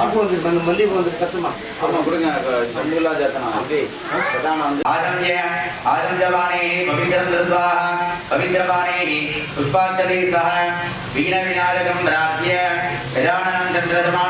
மகு வந்து மல்லி- மல்லிகை வந்து கத்துமா ஆமா கொடுங்க சங்குலா ஜாத்தனா அப்படி பிரதானம் வந்து ஆரம்பிய ஆரஞ்சவாணே பவித்ரம் திருத்வா பவித்ரபாணே புஷ்பாஞ்சலி சக வீண விநாயகம் பிராத்திய கஜானனம் சந்திரசமானவர்ணம்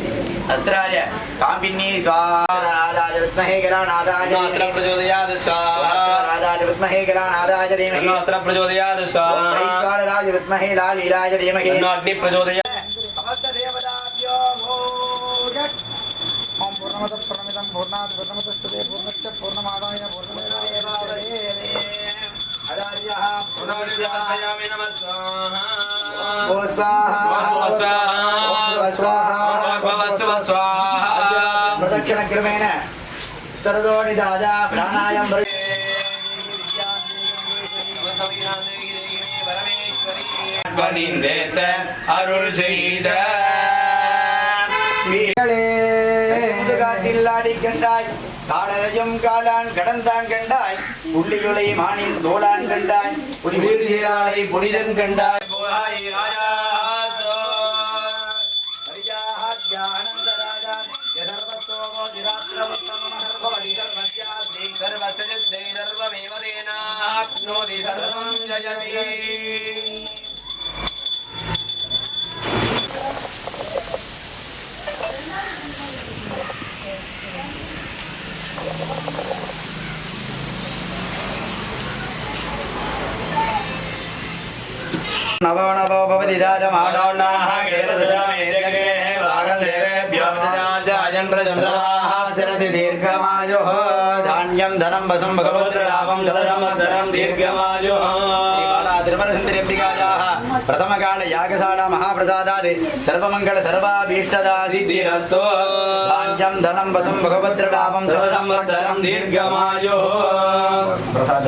अस्त्राय काम्बिन्नी स्वाहा राजाय विद्महे गरानादाय नास्त्र प्रचोदयात् स्वाहा राजाय विद्महे प्रचोदयात् स्वाहा अग्नि प्रचोदयात् समस्त ॐ पूर्णमदः पूर्णात् पूर्णस्य पूर्णमादाय पूर्णमेवावशिष्यते नमः स्वाहा स्वाहा प्रदक्षिणक्रमेण तरदो निदाय प्राणायाम பணிந்தேத்த அருள் செய்த காட்டில் ஆடி கண்டாய் காடலையும் காலான் கடந்தான் கண்டாய் புள்ளியுலை மானின் தோளான் கண்டாய் புலிபுல் சீராளை புனிதன் கண்டாய் போய் ராஜாசோ तेनाप्नोति सर्वं जयति नवो नवो भवति राजमाडोण्डाः सिरति दीर्घमायुः। धान्यं, धनं, वसं भगवद्लाभं शतसंवत्सरं दीर्घमायुः। त्रिपुरसुन्दर्यम्बिकायाः प्रथमकालयागशाला महाप्रसादादि, सर्वमङ्गल सर्वाभीष्टदासिद्धिरस्तु धान्यं, धनं, वसं भगवद्लाभं शतसंवत्सरं दीर्घमायुः। प्रसाद